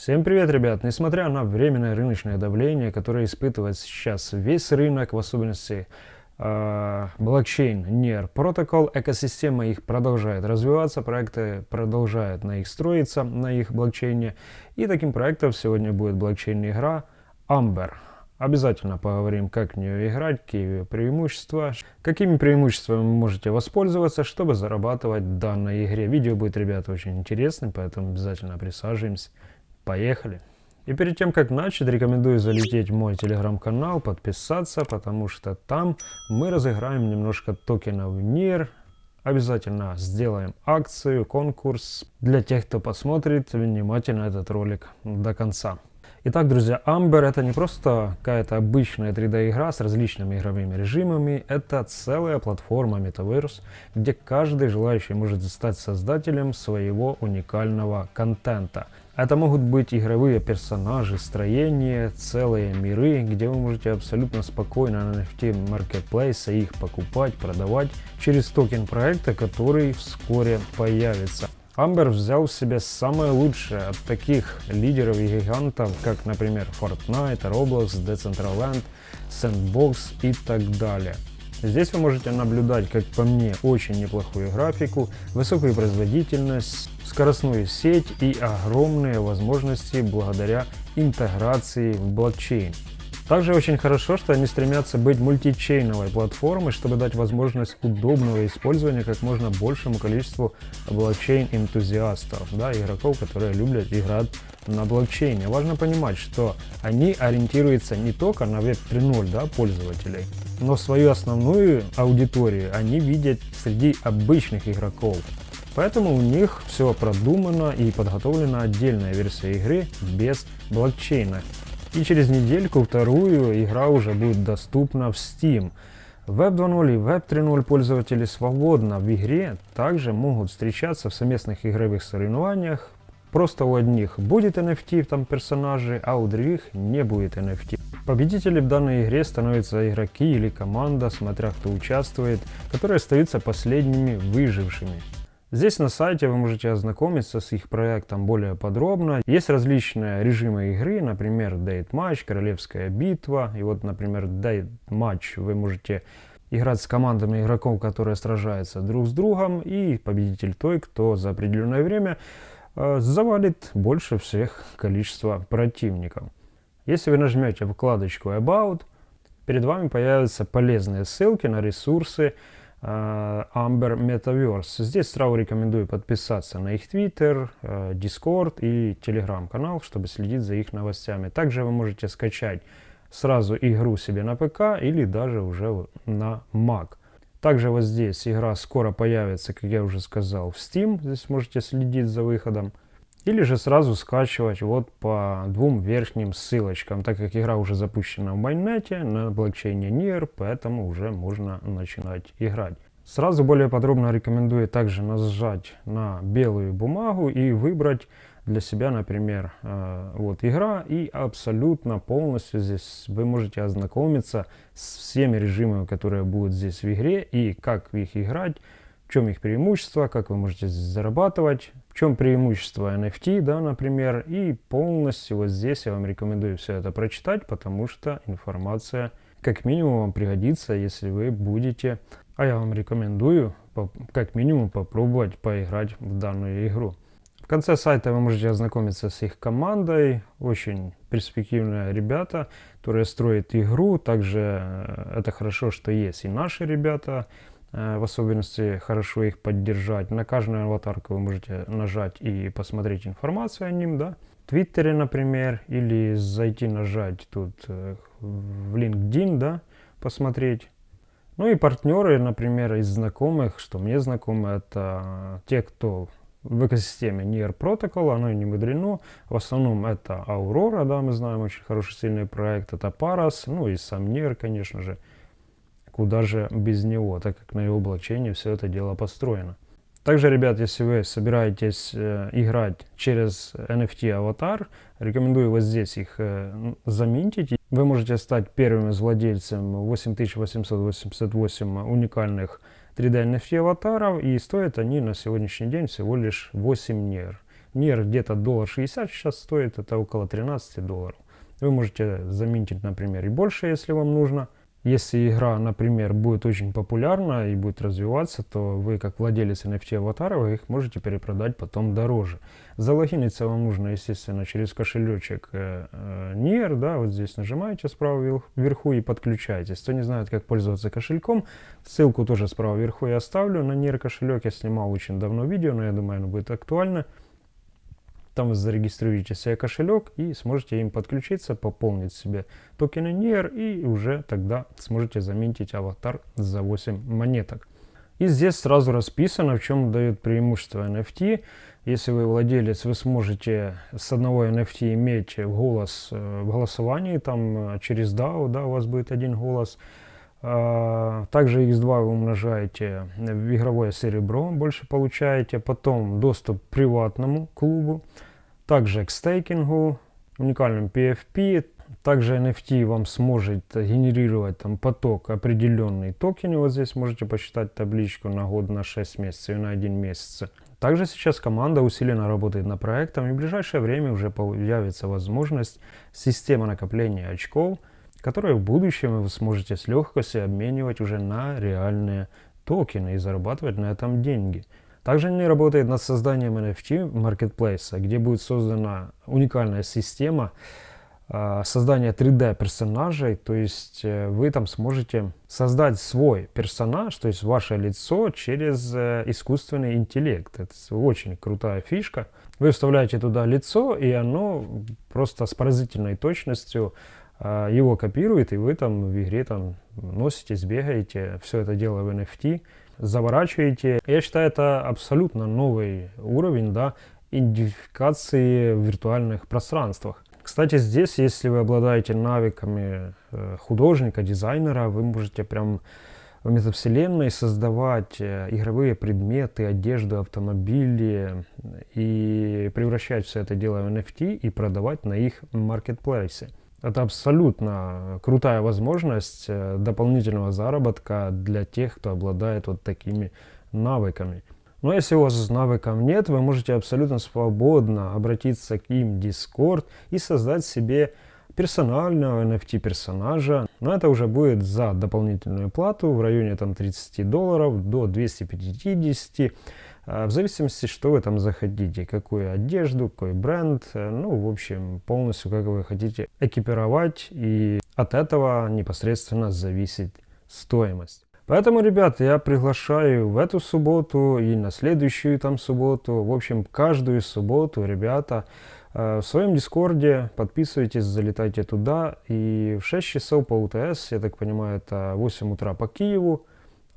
Всем привет, ребят! Несмотря на временное рыночное давление, которое испытывает сейчас весь рынок, в особенности э, блокчейн NER Protocol, экосистема их продолжает развиваться, проекты продолжают на их строиться, на их блокчейне. И таким проектом сегодня будет блокчейн-игра Amber. Обязательно поговорим, как в нее играть, какие ее преимущества, какими преимуществами вы можете воспользоваться, чтобы зарабатывать в данной игре. Видео будет, ребята, очень интересным, поэтому обязательно присаживаемся. Поехали! И перед тем, как начать, рекомендую залететь в мой телеграм-канал, подписаться, потому что там мы разыграем немножко токенов NIR. Обязательно сделаем акцию, конкурс для тех, кто посмотрит внимательно этот ролик до конца. Итак, друзья, Amber это не просто какая-то обычная 3D игра с различными игровыми режимами, это целая платформа Metaverse, где каждый желающий может стать создателем своего уникального контента. Это могут быть игровые персонажи, строения, целые миры, где вы можете абсолютно спокойно на NFT Marketplace их покупать, продавать через токен проекта, который вскоре появится. Амбер взял себе самое лучшее от таких лидеров и гигантов, как, например, Fortnite, Roblox, Decentraland, Sandbox и так далее. Здесь вы можете наблюдать, как по мне, очень неплохую графику, высокую производительность, скоростную сеть и огромные возможности благодаря интеграции в блокчейн. Также очень хорошо, что они стремятся быть мультичейновой платформой, чтобы дать возможность удобного использования как можно большему количеству блокчейн-энтузиастов, да, игроков, которые любят играть на блокчейне. Важно понимать, что они ориентируются не только на Web 3.0 да, пользователей, но свою основную аудиторию они видят среди обычных игроков. Поэтому у них все продумано и подготовлена отдельная версия игры без блокчейна. И через недельку, вторую, игра уже будет доступна в Steam. Web 2.0 и Web 3.0 пользователи свободно в игре также могут встречаться в совместных игровых соревнованиях. Просто у одних будет NFT там персонажи, а у других не будет NFT. Победителем в данной игре становятся игроки или команда, смотря кто участвует, которые остаются последними выжившими. Здесь на сайте вы можете ознакомиться с их проектом более подробно. Есть различные режимы игры, например, Date Match, Королевская битва. И вот, например, Date Match вы можете играть с командами игроков, которые сражаются друг с другом. И победитель той, кто за определенное время завалит больше всех количества противников. Если вы нажмете вкладочку About, перед вами появятся полезные ссылки на ресурсы, Э, Amber Metaverse. Здесь сразу рекомендую подписаться на их Twitter, э, Discord и Telegram канал, чтобы следить за их новостями. Также вы можете скачать сразу игру себе на ПК или даже уже на Mac. Также вот здесь игра скоро появится, как я уже сказал, в Steam. Здесь можете следить за выходом. Или же сразу скачивать вот по двум верхним ссылочкам, так как игра уже запущена в майнете на блокчейне NIR, поэтому уже можно начинать играть. Сразу более подробно рекомендую также нажать на белую бумагу и выбрать для себя, например, э, вот игра, и абсолютно полностью здесь вы можете ознакомиться с всеми режимами, которые будут здесь в игре, и как их играть, в чем их преимущество, как вы можете зарабатывать, в чем преимущество NFT, да, например, и полностью вот здесь я вам рекомендую все это прочитать, потому что информация как минимум вам пригодится, если вы будете, а я вам рекомендую как минимум попробовать поиграть в данную игру. Конце сайта вы можете ознакомиться с их командой, очень перспективные ребята, которые строят игру, также э, это хорошо, что есть и наши ребята, Э, в особенности хорошо их поддержать. На каждую аватарку вы можете нажать и посмотреть информацию о ним, да. В Твиттере, например, или зайти нажать тут э, в LinkedIn, да, посмотреть. Ну и партнеры, например, из знакомых, что мне знакомы, это те, кто в экосистеме NIR Protocol, оно и не мудрено. В основном это Aurora, да, мы знаем, очень хороший сильный проект, это Paras, ну и сам NIR, конечно же куда же без него, так как на его блокчейне все это дело построено. Также, ребят, если вы собираетесь э, играть через NFT аватар, рекомендую вот здесь их э, заминтить. Вы можете стать первым из владельцем 8888 уникальных 3D NFT аватаров, и стоят они на сегодняшний день всего лишь 8 нер. Нер где-то доллар 60 сейчас стоит, это около 13 долларов. Вы можете заменить, например, и больше, если вам нужно. Если игра, например, будет очень популярна и будет развиваться, то вы, как владелец NFT аватара, вы их можете перепродать потом дороже. Залогиниться вам нужно, естественно, через кошелечек э, э, NIR, да, вот здесь нажимаете справа вверху и подключаетесь. Кто не знает, как пользоваться кошельком, ссылку тоже справа вверху я оставлю на NIR кошелек. Я снимал очень давно видео, но я думаю, оно будет актуально. Там вы зарегистрируете себе кошелек и сможете им подключиться, пополнить себе токены NIR и уже тогда сможете заменить аватар за 8 монеток. И здесь сразу расписано, в чем дает преимущество NFT. Если вы владелец, вы сможете с одного NFT иметь голос э, в голосовании, там э, через DAO, да, у вас будет один голос. А, также X2 вы умножаете в игровое серебро, больше получаете. Потом доступ к приватному клубу также к стейкингу, уникальным PFP, также NFT вам сможет генерировать там поток определенный токены. Вот здесь можете посчитать табличку на год, на 6 месяцев и на 1 месяц. Также сейчас команда усиленно работает над проектом и в ближайшее время уже появится возможность системы накопления очков, которые в будущем вы сможете с легкостью обменивать уже на реальные токены и зарабатывать на этом деньги. Также они работают над созданием NFT маркетплейса, где будет создана уникальная система э, создания 3D персонажей, то есть э, вы там сможете создать свой персонаж, то есть ваше лицо через э, искусственный интеллект. Это очень крутая фишка. Вы вставляете туда лицо, и оно просто с поразительной точностью его копирует, и вы там в игре там носитесь, бегаете, все это дело в NFT заворачиваете. Я считаю, это абсолютно новый уровень да, идентификации в виртуальных пространствах. Кстати, здесь, если вы обладаете навыками э, художника, дизайнера, вы можете прям в метавселенной создавать э, игровые предметы, одежду, автомобили и превращать все это дело в NFT и продавать на их маркетплейсе. Это абсолютно крутая возможность э, дополнительного заработка для тех, кто обладает вот такими навыками. Но если у вас навыков нет, вы можете абсолютно свободно обратиться к им в Discord и создать себе персонального NFT персонажа. Но это уже будет за дополнительную плату в районе там 30 долларов до 250 а, в зависимости, что вы там захотите, какую одежду, какой бренд, э, ну, в общем, полностью как вы хотите экипировать, и от этого непосредственно зависит стоимость. Поэтому, ребят, я приглашаю в эту субботу и на следующую там субботу, в общем, каждую субботу, ребята, э, в своем дискорде подписывайтесь, залетайте туда, и в 6 часов по УТС, я так понимаю, это 8 утра по Киеву,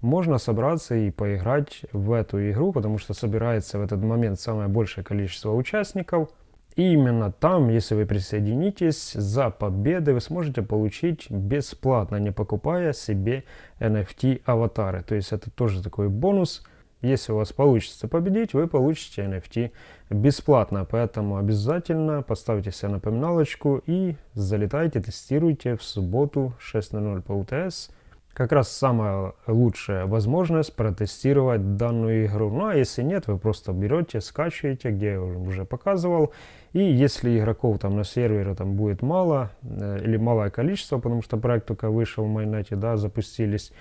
можно собраться и поиграть в эту игру, потому что собирается в этот момент самое большее количество участников. И именно там, если вы присоединитесь, за победы вы сможете получить бесплатно, не покупая себе NFT аватары. То есть это тоже такой бонус. Если у вас получится победить, вы получите NFT бесплатно. Поэтому обязательно поставьте себе напоминалочку и залетайте, тестируйте в субботу 6.00 по УТС как раз самая лучшая возможность протестировать данную игру. Ну а если нет, вы просто берете, скачиваете, где я уже показывал. И если игроков там на сервере там будет мало э, или малое количество, потому что проект только вышел в майонете, да, запустились,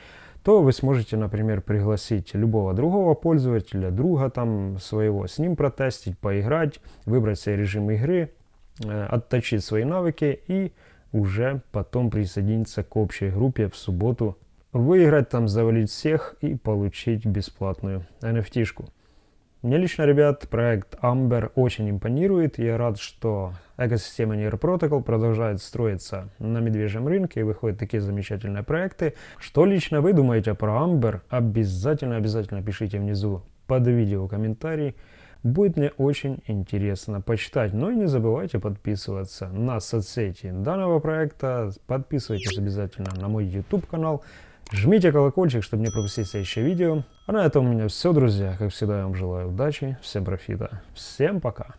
то вы сможете, например, пригласить любого другого пользователя, друга там своего, с ним протестить, поиграть, выбрать себе режим игры, э, отточить свои навыки и уже потом присоединиться к общей группе в субботу, выиграть там, завалить всех и получить бесплатную NFT-шку. Мне лично, ребят, проект Amber очень импонирует. Я рад, что экосистема Near Protocol продолжает строиться на медвежьем рынке и выходят такие замечательные проекты. Что лично вы думаете про Amber? Обязательно-обязательно пишите внизу под видео комментарий. Будет мне очень интересно почитать. Ну и не забывайте подписываться на соцсети данного проекта. Подписывайтесь обязательно на мой YouTube канал. Жмите колокольчик, чтобы не пропустить следующее видео. А на этом у меня все, друзья. Как всегда, я вам желаю удачи, всем профита. Всем пока.